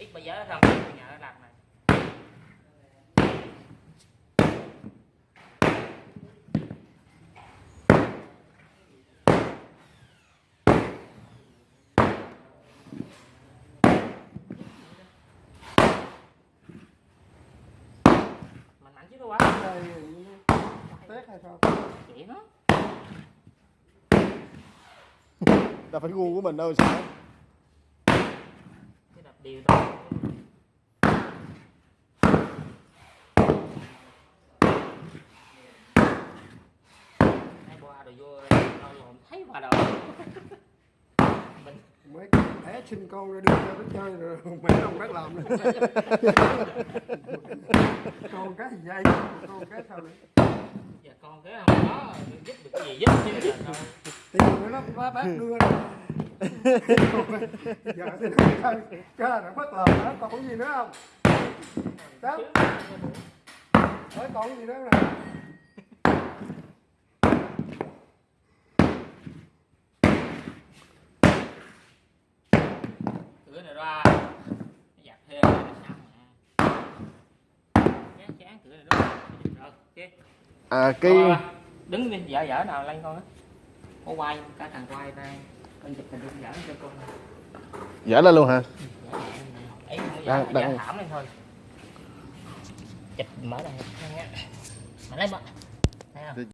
ít bây giờ răng thì nhà nó làm này. Mạnh mạnh chứ đâu quá đây tét hay sao? Chị nó đâu phải gu của mình đâu sao đều thôi hai qua rồi vô lộn thấy đầu mình mấy bé sinh con ra đưa cho nó chơi rồi mẹ ông bác làm nữa. Con cái gì dây con cái sao nữa giờ con cái không có giúp được cái gì giúp chứ đâu người nó bác bác đưa ra giờ chơi cái là bất lời đó còn gì nữa không? Đó hỏi còn gì nữa nè cửa này ra. Giặt thêm chán cửa này đó rồi ok. À cái đứng đi. Dở dở nào lên con á? Có quay cả thằng quay ra con chụp hình dở cho con dở lên luôn hả? Ấy Đang- đang- dở thảm lên thôi. Chụp mở đây mà lấy